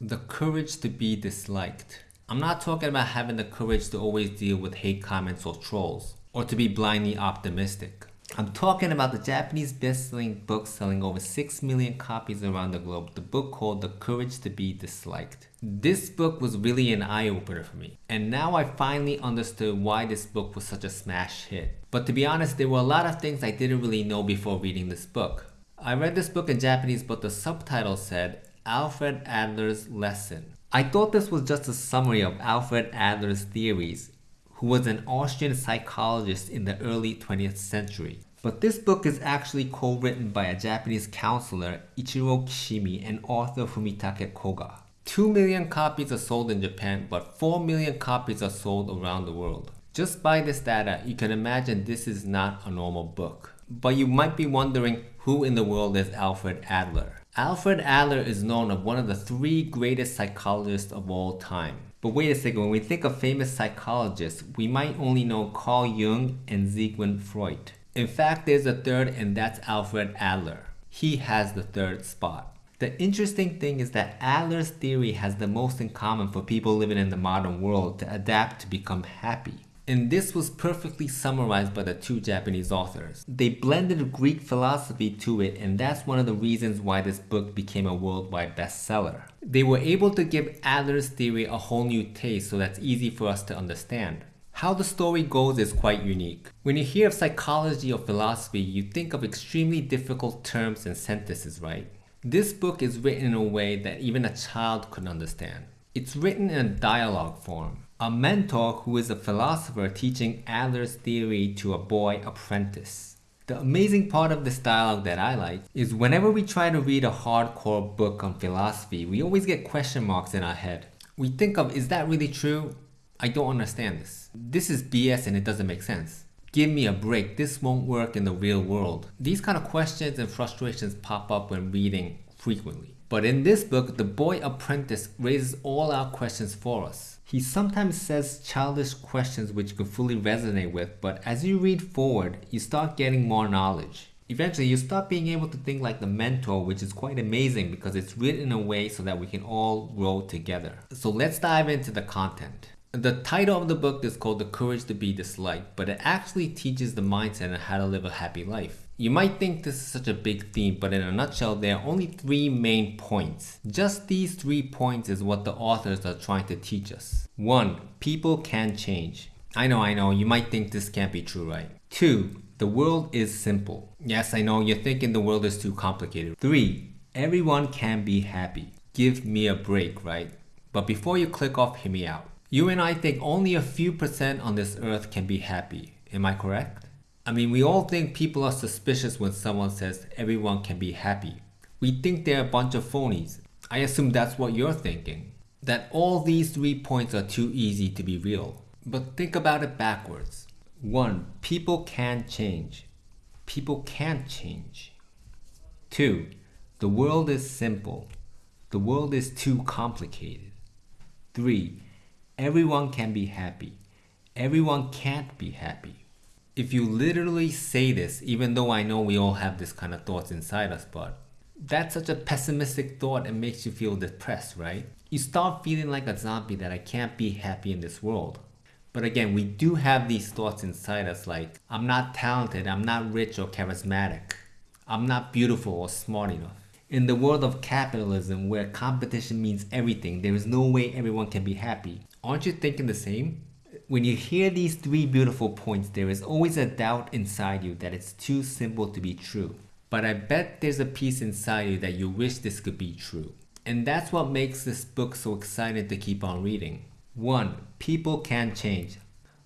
The courage to be disliked. I'm not talking about having the courage to always deal with hate comments or trolls, or to be blindly optimistic. I'm talking about the Japanese best-selling book selling over 6 million copies around the globe, the book called The Courage to be Disliked. This book was really an eye-opener for me, and now I finally understood why this book was such a smash hit. But to be honest, there were a lot of things I didn't really know before reading this book. I read this book in Japanese, but the subtitle said Alfred Adler's Lesson. I thought this was just a summary of Alfred Adler's theories, who was an Austrian psychologist in the early 20th century. But this book is actually co-written by a Japanese counselor, Ichiro Kishimi, and author Fumitake Koga. 2 million copies are sold in Japan, but 4 million copies are sold around the world. Just by this data, you can imagine this is not a normal book. But you might be wondering who in the world is Alfred Adler? Alfred Adler is known as one of the three greatest psychologists of all time. But wait a second, when we think of famous psychologists, we might only know Carl Jung and Sigmund Freud. In fact, there's a third and that's Alfred Adler. He has the third spot. The interesting thing is that Adler's theory has the most in common for people living in the modern world to adapt to become happy. And this was perfectly summarized by the two Japanese authors. They blended Greek philosophy to it and that's one of the reasons why this book became a worldwide bestseller. They were able to give Adler's theory a whole new taste so that's easy for us to understand. How the story goes is quite unique. When you hear of psychology or philosophy, you think of extremely difficult terms and sentences, right? This book is written in a way that even a child could understand. It's written in a dialogue form a mentor who is a philosopher teaching Adler's theory to a boy apprentice. The amazing part of this dialogue that I like is whenever we try to read a hardcore book on philosophy, we always get question marks in our head. We think of, is that really true? I don't understand this. This is BS and it doesn't make sense. Give me a break, this won't work in the real world. These kind of questions and frustrations pop up when reading frequently. But in this book, the boy apprentice raises all our questions for us. He sometimes says childish questions which you can fully resonate with, but as you read forward, you start getting more knowledge. Eventually, you start being able to think like the mentor, which is quite amazing because it's written in a way so that we can all grow together. So let's dive into the content. The title of the book is called The Courage to be Disliked, but it actually teaches the mindset on how to live a happy life. You might think this is such a big theme, but in a nutshell, there are only three main points. Just these three points is what the authors are trying to teach us. 1. People can change. I know, I know, you might think this can't be true, right? 2. The world is simple. Yes, I know, you're thinking the world is too complicated. 3. Everyone can be happy. Give me a break, right? But before you click off, hear me out. You and I think only a few percent on this earth can be happy. Am I correct? I mean, we all think people are suspicious when someone says everyone can be happy. We think they're a bunch of phonies. I assume that's what you're thinking. That all these three points are too easy to be real. But think about it backwards. 1. People can change. People can't change. 2. The world is simple. The world is too complicated. 3. Everyone can be happy. Everyone can't be happy if you literally say this, even though I know we all have this kind of thoughts inside us, but that's such a pessimistic thought and makes you feel depressed, right? You start feeling like a zombie that I can't be happy in this world. But again, we do have these thoughts inside us like, I'm not talented, I'm not rich or charismatic, I'm not beautiful or smart enough. In the world of capitalism where competition means everything, there is no way everyone can be happy. Aren't you thinking the same? When you hear these three beautiful points, there is always a doubt inside you that it's too simple to be true. But I bet there's a piece inside you that you wish this could be true. And that's what makes this book so exciting to keep on reading. 1. People can change.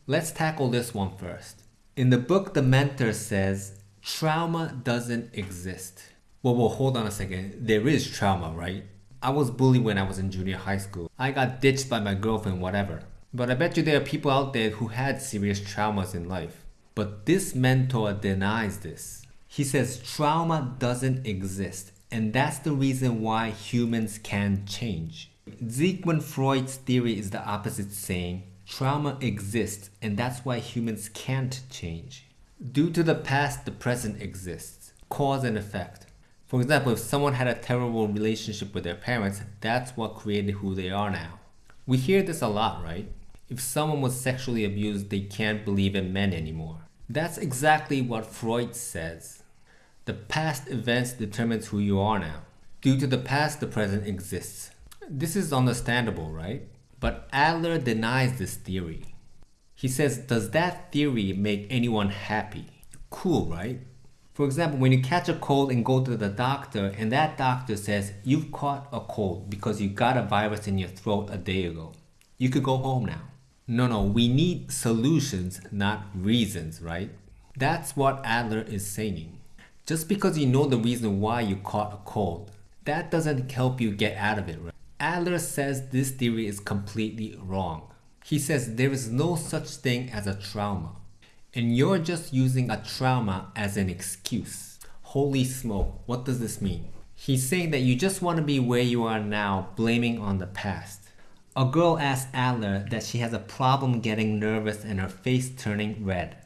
Let's tackle this one first. In the book, the mentor says, trauma doesn't exist. Well, well, hold on a second. There is trauma, right? I was bullied when I was in junior high school. I got ditched by my girlfriend, whatever. But I bet you there are people out there who had serious traumas in life. But this mentor denies this. He says trauma doesn't exist and that's the reason why humans can change. Sigmund Freud's theory is the opposite saying trauma exists and that's why humans can't change. Due to the past, the present exists. Cause and effect. For example, if someone had a terrible relationship with their parents, that's what created who they are now. We hear this a lot, right? If someone was sexually abused, they can't believe in men anymore. That's exactly what Freud says. The past events determines who you are now. Due to the past, the present exists. This is understandable, right? But Adler denies this theory. He says, does that theory make anyone happy? Cool, right? For example, when you catch a cold and go to the doctor and that doctor says you've caught a cold because you got a virus in your throat a day ago, you could go home now. No, no, we need solutions, not reasons, right? That's what Adler is saying. Just because you know the reason why you caught a cold, that doesn't help you get out of it, right? Adler says this theory is completely wrong. He says there is no such thing as a trauma. And you're just using a trauma as an excuse. Holy smoke, what does this mean? He's saying that you just want to be where you are now, blaming on the past. A girl asks Adler that she has a problem getting nervous and her face turning red.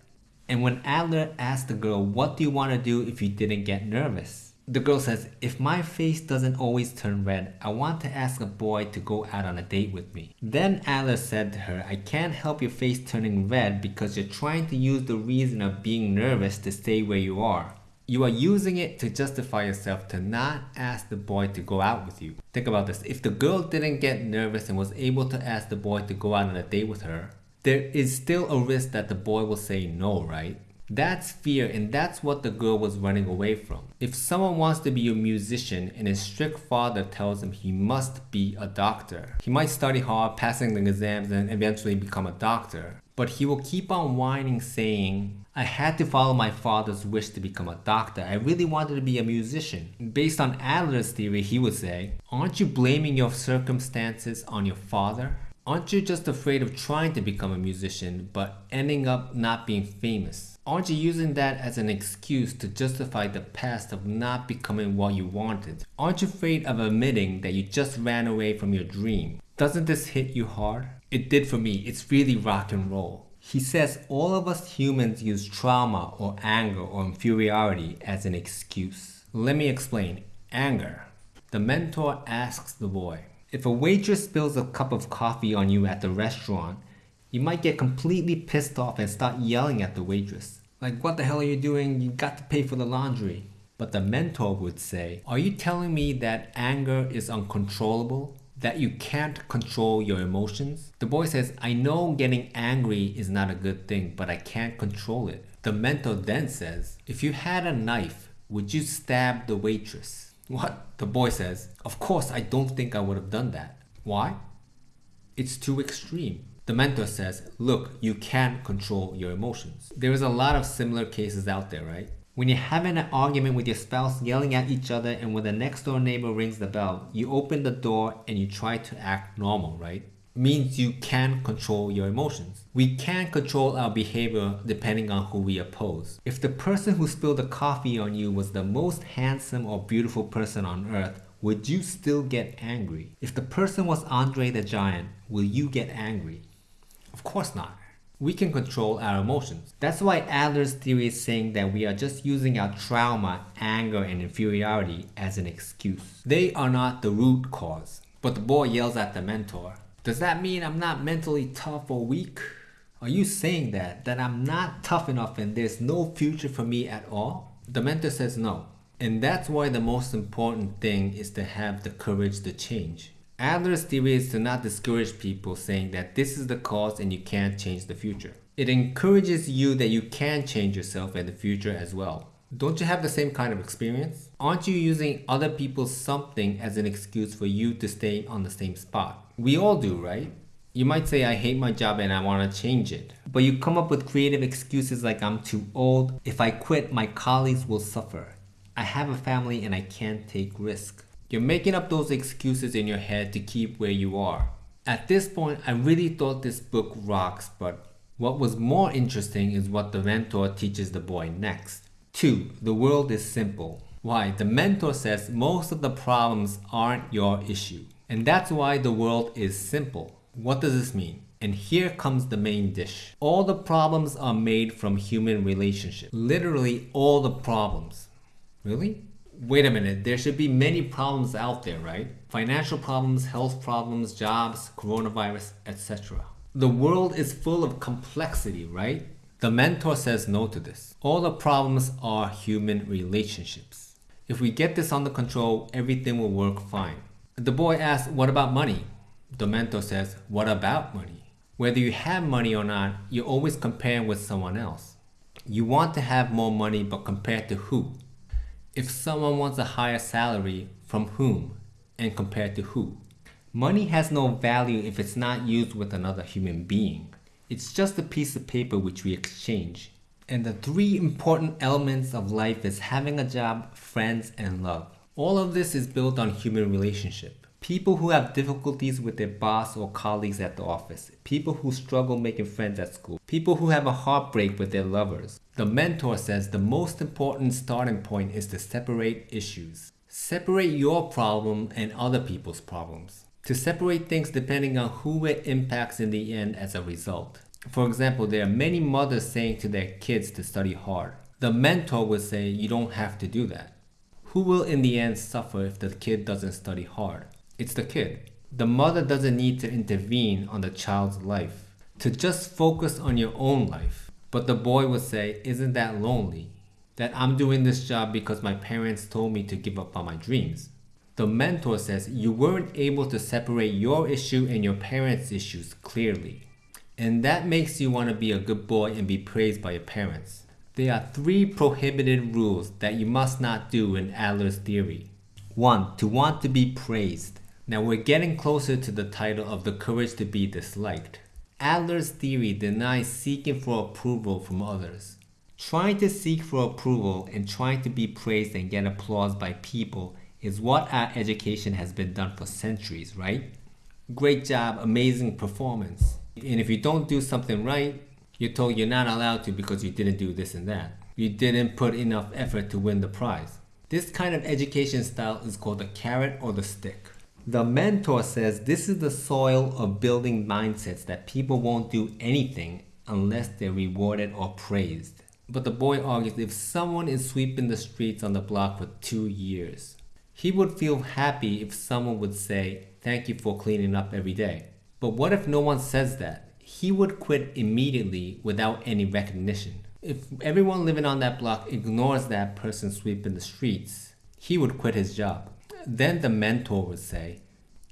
And when Adler asks the girl, What do you want to do if you didn't get nervous? The girl says, If my face doesn't always turn red, I want to ask a boy to go out on a date with me. Then Adler said to her, I can't help your face turning red because you're trying to use the reason of being nervous to stay where you are. You are using it to justify yourself to not ask the boy to go out with you. Think about this. If the girl didn't get nervous and was able to ask the boy to go out on a date with her, there is still a risk that the boy will say no, right? That's fear and that's what the girl was running away from. If someone wants to be a musician and his strict father tells him he must be a doctor, he might study hard, passing the exams and eventually become a doctor. But he will keep on whining saying, I had to follow my father's wish to become a doctor. I really wanted to be a musician. Based on Adler's theory, he would say, Aren't you blaming your circumstances on your father? Aren't you just afraid of trying to become a musician but ending up not being famous? Aren't you using that as an excuse to justify the past of not becoming what you wanted? Aren't you afraid of admitting that you just ran away from your dream? Doesn't this hit you hard? It did for me. It's really rock and roll. He says all of us humans use trauma or anger or inferiority as an excuse. Let me explain. Anger. The mentor asks the boy, if a waitress spills a cup of coffee on you at the restaurant, you might get completely pissed off and start yelling at the waitress. Like, what the hell are you doing? You got to pay for the laundry. But the mentor would say, Are you telling me that anger is uncontrollable? That you can't control your emotions? The boy says, I know getting angry is not a good thing, but I can't control it. The mentor then says, If you had a knife, would you stab the waitress? What? The boy says, Of course, I don't think I would have done that. Why? It's too extreme. The mentor says, Look, you can't control your emotions. There is a lot of similar cases out there, right? When you're having an argument with your spouse, yelling at each other, and when the next door neighbor rings the bell, you open the door and you try to act normal, right? means you can control your emotions. We can control our behavior depending on who we oppose. If the person who spilled the coffee on you was the most handsome or beautiful person on earth, would you still get angry? If the person was Andre the Giant, will you get angry? Of course not. We can control our emotions. That's why Adler's theory is saying that we are just using our trauma, anger, and inferiority as an excuse. They are not the root cause. But the boy yells at the mentor, does that mean I'm not mentally tough or weak? Are you saying that? That I'm not tough enough and there's no future for me at all? The mentor says no. And that's why the most important thing is to have the courage to change. Adler's theory is to not discourage people saying that this is the cause and you can't change the future. It encourages you that you can change yourself and the future as well. Don't you have the same kind of experience? Aren't you using other people's something as an excuse for you to stay on the same spot? We all do, right? You might say, I hate my job and I want to change it. But you come up with creative excuses like I'm too old. If I quit, my colleagues will suffer. I have a family and I can't take risk. You're making up those excuses in your head to keep where you are. At this point, I really thought this book rocks, but what was more interesting is what the mentor teaches the boy next. 2. The world is simple. Why? The mentor says most of the problems aren't your issue. And that's why the world is simple. What does this mean? And here comes the main dish. All the problems are made from human relationships. Literally all the problems. Really? Wait a minute, there should be many problems out there, right? Financial problems, health problems, jobs, coronavirus, etc. The world is full of complexity, right? The mentor says no to this. All the problems are human relationships. If we get this under control, everything will work fine. The boy asks, What about money? The mentor says, What about money? Whether you have money or not, you're always comparing with someone else. You want to have more money, but compared to who? If someone wants a higher salary, from whom? And compared to who? Money has no value if it's not used with another human being. It's just a piece of paper which we exchange. And the three important elements of life is having a job, friends, and love. All of this is built on human relationship. People who have difficulties with their boss or colleagues at the office. People who struggle making friends at school. People who have a heartbreak with their lovers. The mentor says the most important starting point is to separate issues. Separate your problem and other people's problems. To separate things depending on who it impacts in the end as a result. For example, there are many mothers saying to their kids to study hard. The mentor would say you don't have to do that. Who will in the end suffer if the kid doesn't study hard? It's the kid. The mother doesn't need to intervene on the child's life, to just focus on your own life. But the boy would say, Isn't that lonely? That I'm doing this job because my parents told me to give up on my dreams. The mentor says you weren't able to separate your issue and your parents' issues clearly. And that makes you want to be a good boy and be praised by your parents. There are three prohibited rules that you must not do in Adler's theory. 1. To want to be praised. Now we're getting closer to the title of The Courage to be Disliked. Adler's theory denies seeking for approval from others. Trying to seek for approval and trying to be praised and get applause by people is what our education has been done for centuries, right? Great job, amazing performance. And if you don't do something right, you're told you're not allowed to because you didn't do this and that. You didn't put enough effort to win the prize. This kind of education style is called the carrot or the stick. The mentor says this is the soil of building mindsets that people won't do anything unless they're rewarded or praised. But the boy argues if someone is sweeping the streets on the block for two years, he would feel happy if someone would say, Thank you for cleaning up every day. But what if no one says that? he would quit immediately without any recognition. If everyone living on that block ignores that person sweeping the streets, he would quit his job. Then the mentor would say,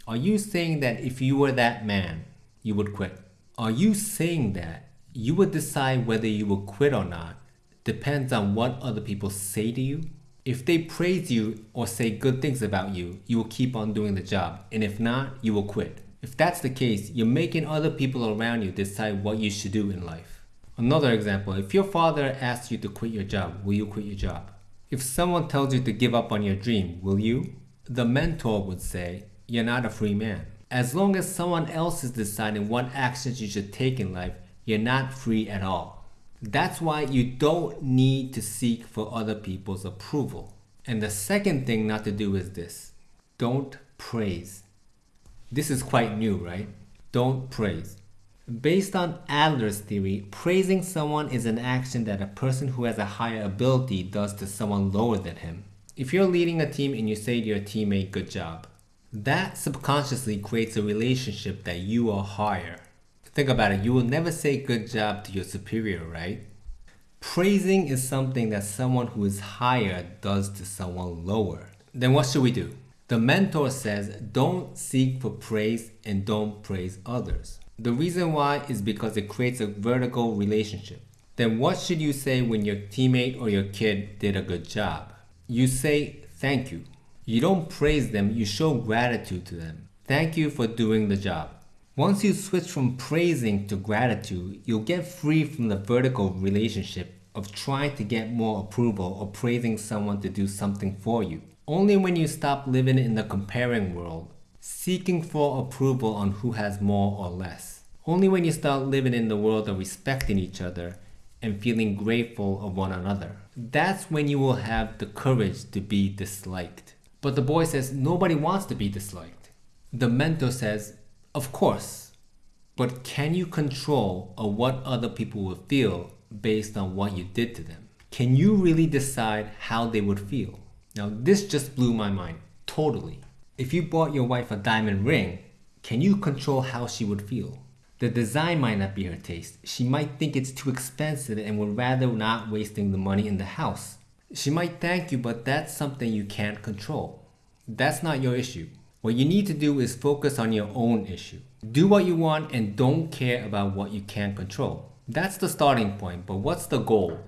Are you saying that if you were that man, you would quit? Are you saying that you would decide whether you will quit or not depends on what other people say to you? If they praise you or say good things about you, you will keep on doing the job, and if not, you will quit. If that's the case, you're making other people around you decide what you should do in life. Another example, if your father asks you to quit your job, will you quit your job? If someone tells you to give up on your dream, will you? The mentor would say, you're not a free man. As long as someone else is deciding what actions you should take in life, you're not free at all. That's why you don't need to seek for other people's approval. And the second thing not to do is this don't praise. This is quite new, right? Don't praise. Based on Adler's theory, praising someone is an action that a person who has a higher ability does to someone lower than him. If you're leading a team and you say to your teammate, good job, that subconsciously creates a relationship that you are higher. Think about it, you will never say good job to your superior, right? Praising is something that someone who is higher does to someone lower. Then what should we do? The mentor says, don't seek for praise and don't praise others. The reason why is because it creates a vertical relationship. Then what should you say when your teammate or your kid did a good job? You say thank you. You don't praise them, you show gratitude to them. Thank you for doing the job. Once you switch from praising to gratitude, you'll get free from the vertical relationship of trying to get more approval or praising someone to do something for you. Only when you stop living in the comparing world, seeking for approval on who has more or less. Only when you start living in the world of respecting each other and feeling grateful of one another. That's when you will have the courage to be disliked. But the boy says nobody wants to be disliked. The mentor says, of course, but can you control of what other people will feel based on what you did to them? Can you really decide how they would feel? Now, this just blew my mind. Totally. If you bought your wife a diamond ring, can you control how she would feel? The design might not be her taste. She might think it's too expensive and would rather not wasting the money in the house. She might thank you, but that's something you can't control. That's not your issue. What you need to do is focus on your own issue. Do what you want and don't care about what you can't control. That's the starting point, but what's the goal?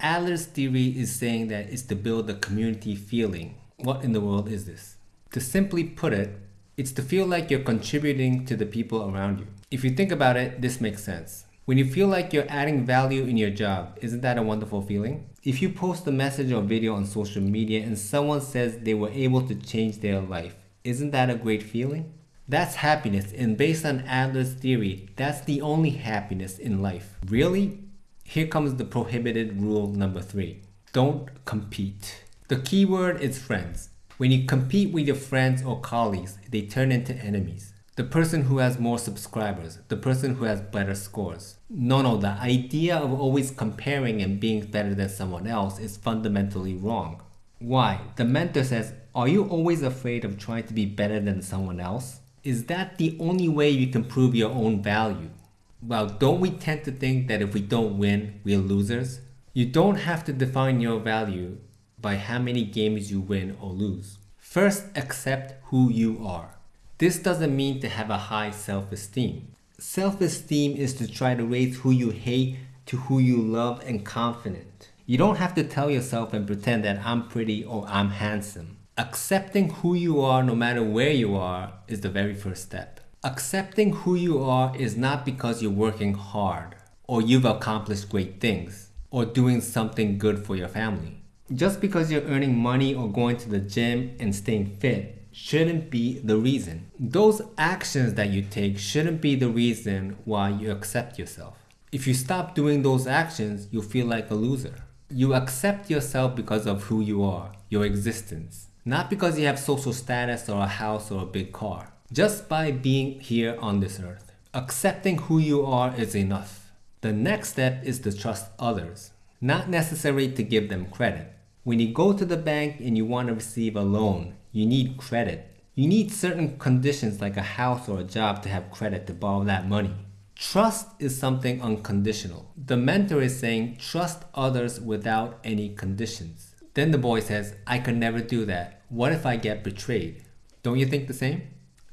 Adler's theory is saying that it's to build a community feeling. What in the world is this? To simply put it, it's to feel like you're contributing to the people around you. If you think about it, this makes sense. When you feel like you're adding value in your job, isn't that a wonderful feeling? If you post a message or video on social media and someone says they were able to change their life, isn't that a great feeling? That's happiness, and based on Adler's theory, that's the only happiness in life. Really? Here comes the prohibited rule number three. Don't compete. The key word is friends. When you compete with your friends or colleagues, they turn into enemies. The person who has more subscribers, the person who has better scores. No, no, the idea of always comparing and being better than someone else is fundamentally wrong. Why? The mentor says, Are you always afraid of trying to be better than someone else? Is that the only way you can prove your own value? Well, don't we tend to think that if we don't win, we're losers? You don't have to define your value by how many games you win or lose. First, accept who you are. This doesn't mean to have a high self-esteem. Self-esteem is to try to raise who you hate to who you love and confident. You don't have to tell yourself and pretend that I'm pretty or I'm handsome. Accepting who you are no matter where you are is the very first step. Accepting who you are is not because you're working hard or you've accomplished great things or doing something good for your family. Just because you're earning money or going to the gym and staying fit shouldn't be the reason. Those actions that you take shouldn't be the reason why you accept yourself. If you stop doing those actions, you'll feel like a loser. You accept yourself because of who you are, your existence, not because you have social status or a house or a big car. Just by being here on this earth. Accepting who you are is enough. The next step is to trust others, not necessarily to give them credit. When you go to the bank and you want to receive a loan, you need credit. You need certain conditions like a house or a job to have credit to borrow that money. Trust is something unconditional. The mentor is saying trust others without any conditions. Then the boy says, I could never do that. What if I get betrayed? Don't you think the same?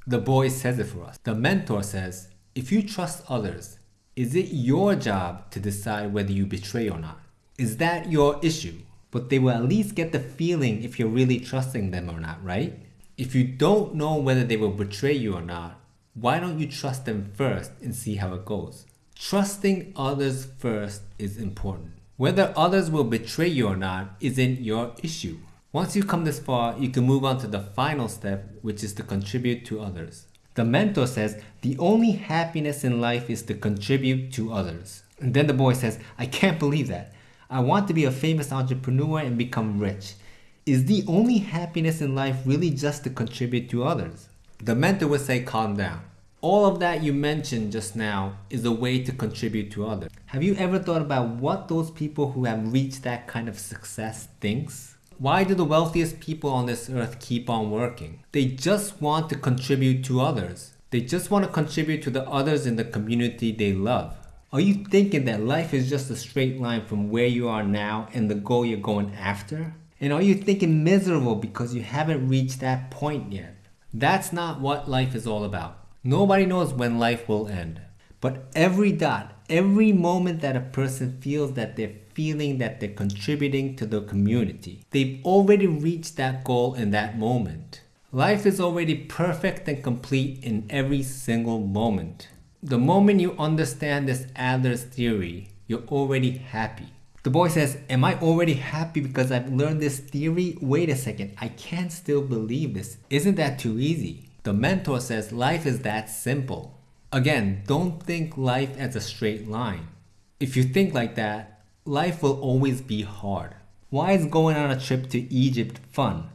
The boy says it for us. The mentor says, if you trust others, is it your job to decide whether you betray or not? Is that your issue? But they will at least get the feeling if you're really trusting them or not, right? If you don't know whether they will betray you or not, why don't you trust them first and see how it goes? Trusting others first is important. Whether others will betray you or not isn't your issue. Once you come this far, you can move on to the final step, which is to contribute to others. The mentor says the only happiness in life is to contribute to others. And then the boy says, I can't believe that. I want to be a famous entrepreneur and become rich. Is the only happiness in life really just to contribute to others? The mentor would say, calm down. All of that you mentioned just now is a way to contribute to others. Have you ever thought about what those people who have reached that kind of success thinks? Why do the wealthiest people on this earth keep on working? They just want to contribute to others. They just want to contribute to the others in the community they love. Are you thinking that life is just a straight line from where you are now and the goal you're going after? And are you thinking miserable because you haven't reached that point yet? That's not what life is all about. Nobody knows when life will end. But every dot, every moment that a person feels that they're feeling that they're contributing to the community, they've already reached that goal in that moment. Life is already perfect and complete in every single moment. The moment you understand this Adler's theory, you're already happy. The boy says, Am I already happy because I've learned this theory? Wait a second, I can't still believe this. Isn't that too easy? The mentor says life is that simple. Again, don't think life as a straight line. If you think like that, life will always be hard. Why is going on a trip to Egypt fun?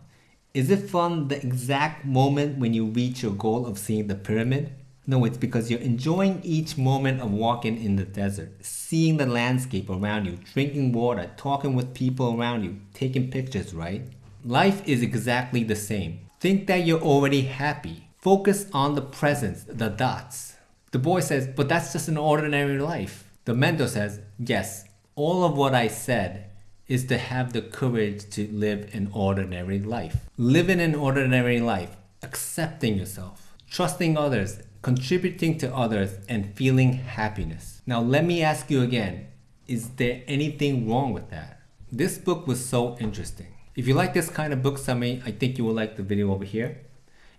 Is it fun the exact moment when you reach your goal of seeing the pyramid? No, it's because you're enjoying each moment of walking in the desert, seeing the landscape around you, drinking water, talking with people around you, taking pictures, right? Life is exactly the same. Think that you're already happy. Focus on the presence, the dots. The boy says, but that's just an ordinary life. The mentor says, yes, all of what I said is to have the courage to live an ordinary life. Living an ordinary life, accepting yourself, trusting others, contributing to others, and feeling happiness. Now, let me ask you again is there anything wrong with that? This book was so interesting. If you like this kind of book summary, I think you will like the video over here.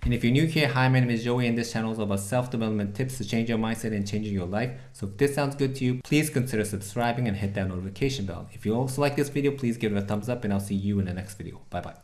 And if you're new here, hi, my name is Joey and this channel is about self-development tips to change your mindset and changing your life. So if this sounds good to you, please consider subscribing and hit that notification bell. If you also like this video, please give it a thumbs up and I'll see you in the next video. Bye bye.